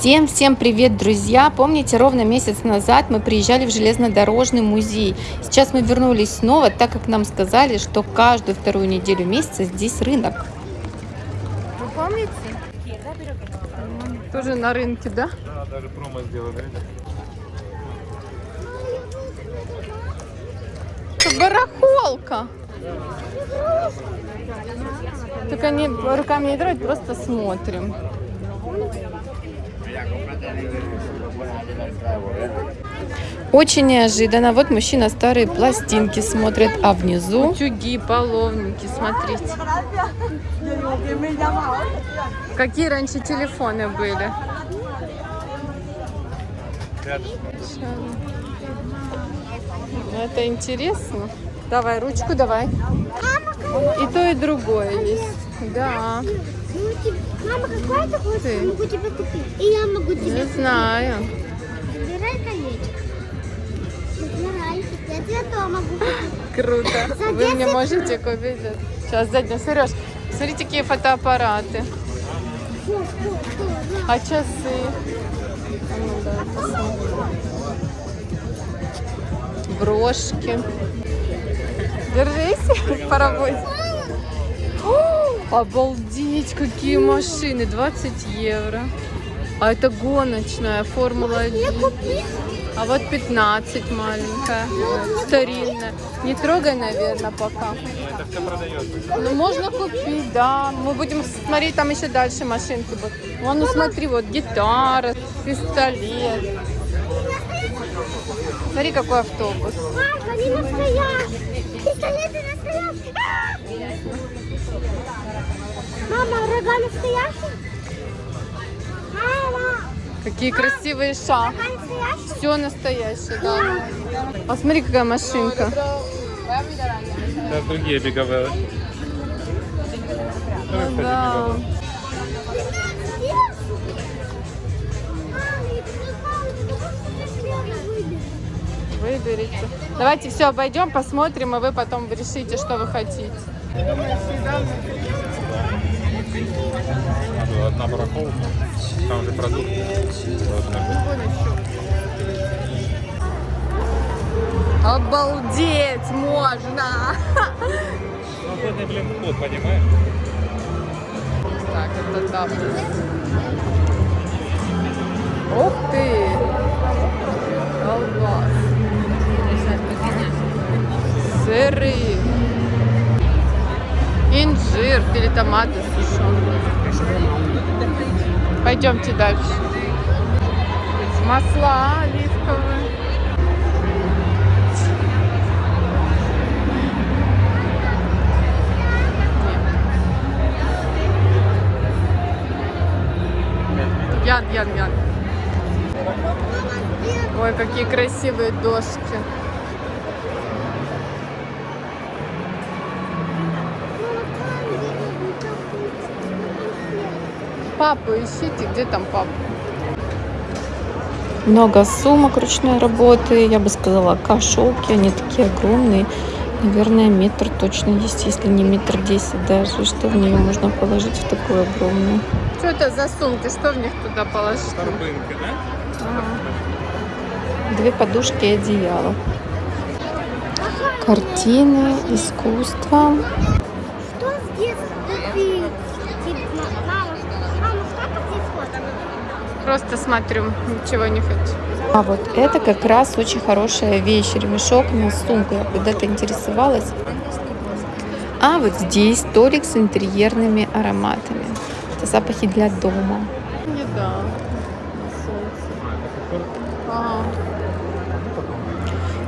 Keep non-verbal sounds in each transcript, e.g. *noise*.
Всем-всем привет, друзья! Помните, ровно месяц назад мы приезжали в железнодорожный музей. Сейчас мы вернулись снова, так как нам сказали, что каждую вторую неделю месяца здесь рынок. Вы помните? Тоже на рынке, да? Да, даже промо сделали. Это барахолка. Только не руками не трогать, просто смотрим. Очень неожиданно. Вот мужчина старые пластинки смотрит, а внизу утюги, половники, смотрите. Какие раньше телефоны были? Это интересно. Давай, ручку давай. И то, и другое есть. Да. Мама, какой ты хочешь? Ты. Я могу тебе купить. И я могу тебе Не знаю. Выбирай колечко. Выбирай. Я тебе то могу купить. Круто. Вы мне можете купить? Сейчас, заднюю. Сереж, смотрите, какие фотоаппараты. Фу, фу, фу, на. А часы? А ну, посмотрим. Брошки. Держись. *laughs* О, Обалдеть, какие машины. 20 евро. А это гоночная, Формула-1. А вот 15 маленькая, старинная. Не трогай, наверное, пока. Это все продается. Ну, можно купить, да. Мы будем смотреть, там еще дальше машинки будут. Вон, ну смотри, вот гитара, пистолет. Смотри, какой автобус. Мамка, они настоящие. Пистолеты настоящие. Мама, рога настоящие? Мама, Какие красивые ша. Все настоящее, да. Посмотри, какая машинка. Сейчас другие беговые. Да. Выберите. Давайте все обойдем, посмотрим, и вы потом решите, что вы хотите. Надо Одна барахолка. Там же продукты. Обалдеть можно! Свободный, блин, вход, понимаешь? Так, это да. Ух ты! Колбас. Сыры. Инжир или томаты. Пойдемте дальше. Масла оливковые. Ян, ян, ян. Ой, какие красивые доски. Папу ищите, где там папа? Много сумок ручной работы, я бы сказала, кошелки, они такие огромные. Наверное, метр точно есть, если не метр десять даже, что в нее можно положить в такую огромную. Что это за сумки? Что в них туда положить? Торбинки, да? Две подушки и одеяло. Картины, искусство. Просто смотрю, ничего не хочу. А вот это как раз очень хорошая вещь, ремешок на сумку. Я когда-то интересовалась. А вот здесь столик с интерьерными ароматами. Это запахи для дома. Еда.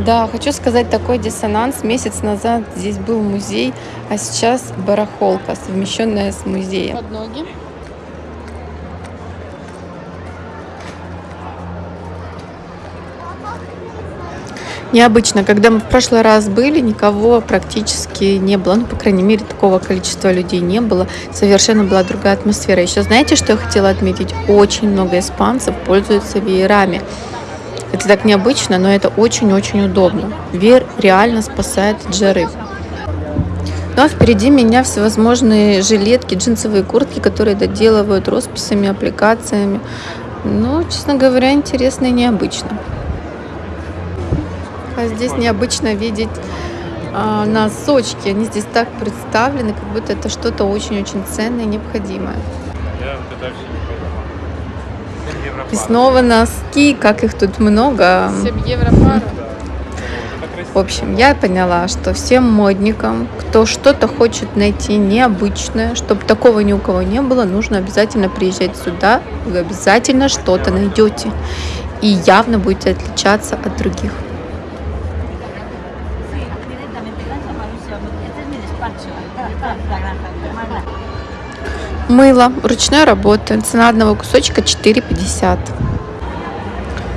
Да, хочу сказать такой диссонанс. Месяц назад здесь был музей, а сейчас барахолка, совмещенная с музеем. Под ноги. Необычно, когда мы в прошлый раз были, никого практически не было, ну, по крайней мере, такого количества людей не было, совершенно была другая атмосфера. Еще знаете, что я хотела отметить? Очень много испанцев пользуются веерами. Это так необычно, но это очень-очень удобно. Веер реально спасает от жары. Ну а впереди меня всевозможные жилетки, джинсовые куртки, которые доделывают росписями, аппликациями. Ну, честно говоря, интересно и необычно. А здесь необычно видеть а, носочки. Они здесь так представлены, как будто это что-то очень-очень ценное и необходимое. И снова носки, как их тут много. 7 евро пара. В общем, я поняла, что всем модникам, кто что-то хочет найти необычное, чтобы такого ни у кого не было, нужно обязательно приезжать сюда. Вы обязательно что-то найдете. И явно будете отличаться от других. Мыло ручной работы. Цена одного кусочка 4,50.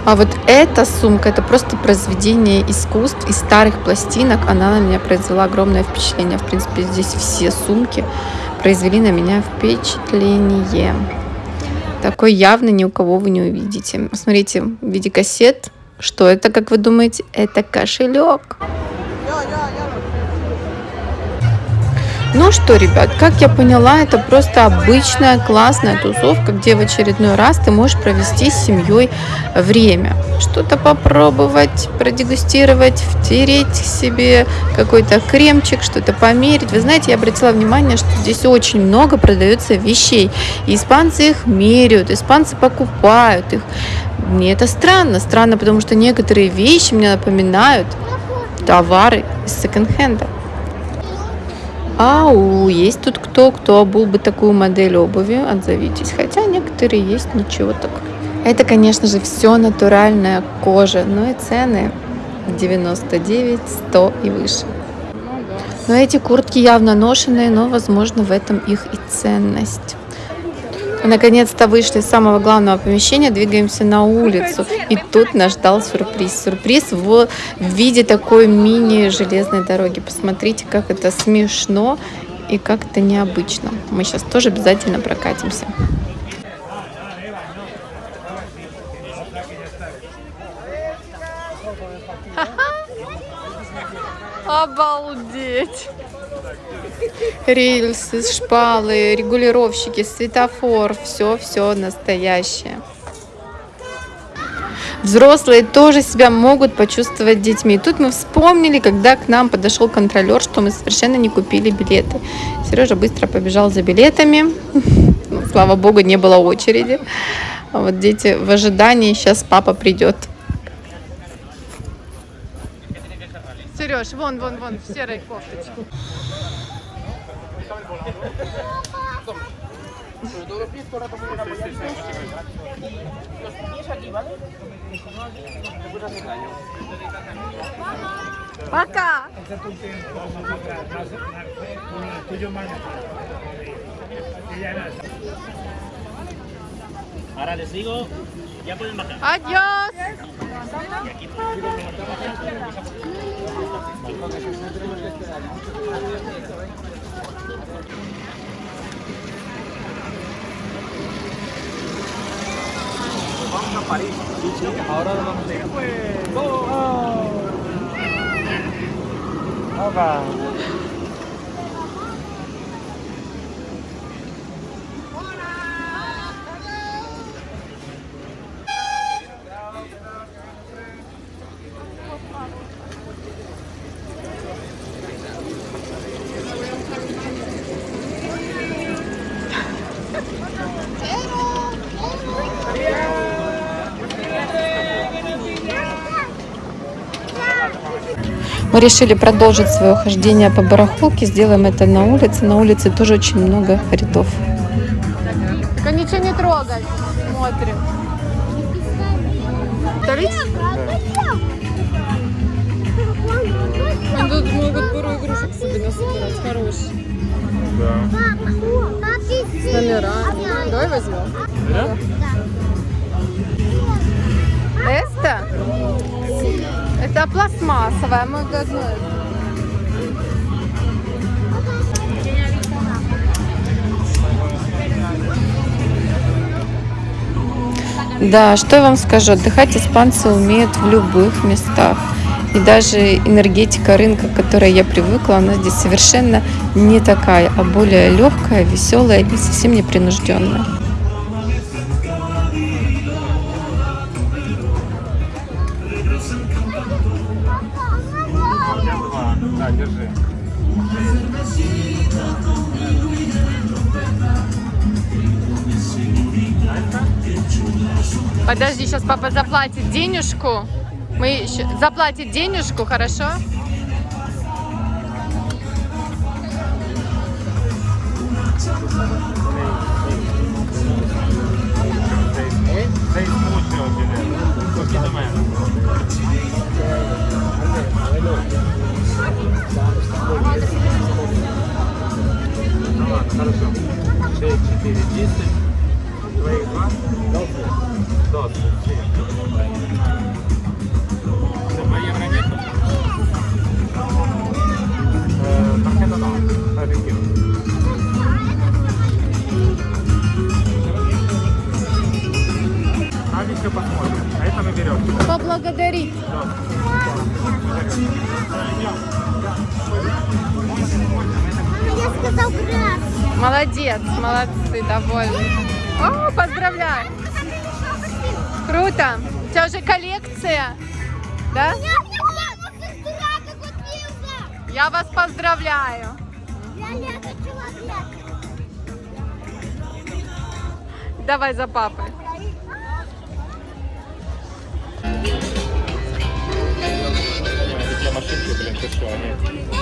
А вот эта сумка, это просто произведение искусств из старых пластинок. Она на меня произвела огромное впечатление. В принципе, здесь все сумки произвели на меня впечатление. Такой явно ни у кого вы не увидите. Смотрите, в виде кассет. Что это, как вы думаете? Это кошелек. Ну что, ребят, как я поняла, это просто обычная классная тусовка, где в очередной раз ты можешь провести с семьей время. Что-то попробовать, продегустировать, втереть себе какой-то кремчик, что-то померить. Вы знаете, я обратила внимание, что здесь очень много продается вещей. И испанцы их меряют, испанцы покупают их. Мне это странно. Странно, потому что некоторые вещи мне напоминают товары из секонд-хенда. Ау, есть тут кто, кто обул бы такую модель обуви, отзовитесь. Хотя некоторые есть, ничего так. Это, конечно же, все натуральная кожа, но и цены 99, 100 и выше. Но эти куртки явно ношенные, но, возможно, в этом их и ценность. Наконец-то вышли из самого главного помещения, двигаемся на улицу. И тут нас ждал сюрприз. Сюрприз в виде такой мини-железной дороги. Посмотрите, как это смешно и как это необычно. Мы сейчас тоже обязательно прокатимся. Обалдеть. Рельсы, шпалы, регулировщики, светофор, все-все настоящее. Взрослые тоже себя могут почувствовать детьми. И тут мы вспомнили, когда к нам подошел контролер, что мы совершенно не купили билеты. Сережа быстро побежал за билетами. *laughs* Слава богу, не было очереди. А вот дети в ожидании, сейчас папа придет. Сереж, вон, вон, вон, в серой кофточке. Sobre todo los pies, todo el rato muy apoyaditos. Los pies aquí, ¿vale? Te puedes hacer daño. ¡Vaca! Échate un tiempo con el tuyo más Ahora les digo, ya pueden bajar. ¡Adiós! Y aquí, Vamos a París. Ahora nos vamos a ir. ¡Pues! ¡Oh! ¡Oh! Мы решили продолжить свое хождение по барахолке. Сделаем это на улице. На улице тоже очень много рядов. Только ничего не трогай. Смотрим. Давить? Тут могут пару игрушек себе насобирать. Хорошие. Да. С номерами. Давай возьмем. Да? Это? Это пластмассовая. Мы должны... Да, что я вам скажу, отдыхать испанцы умеют в любых местах. И даже энергетика рынка, к которой я привыкла, она здесь совершенно не такая, а более легкая, веселая и совсем непринужденная. Подожди, сейчас папа заплатит денежку. Мы еще... Заплатит денежку, хорошо? Sei smooth это мы берем. Поблагодарить. Я сказал грязь. Молодец, молодцы, довольны. О, поздравляю. Круто. У тебя уже коллекция, да? Я вас поздравляю. Давай за папой. Ты что, они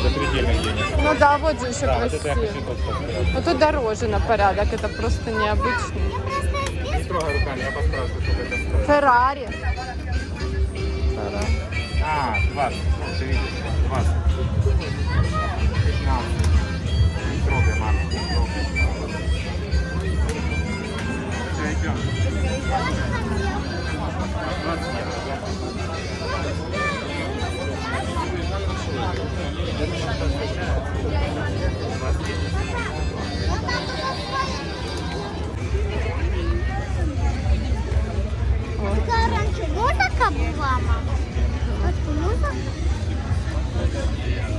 запредельных денег. Ну да, вот же еще Да, вот красиво. поставить. Но тут дороже на порядок, это просто необычно. Не трогай руками, я поспрашиваю, сколько это стоит. Феррари. А, 20, ты видишь, музыка была, мама? Вот музыка.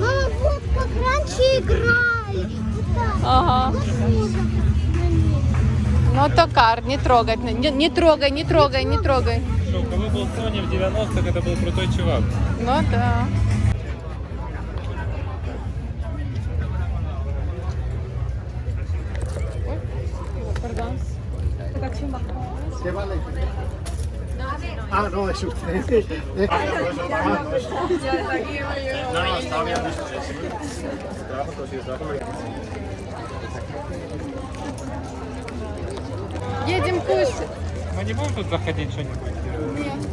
Мама, вот как раньше играли. Вот так. Ага. Вот ней. Ну, токар, не трогать. Не, не трогай, не трогай, не трогай. Что, у кого был Sony в 90-х, это был крутой чувак. Ну да. Ah no, es usted. No, no, estaba mirando esto. sí, sí. Trabajo cosido, trabajo americano. Едем кушать. Мы не будем тут заходить что-нибудь?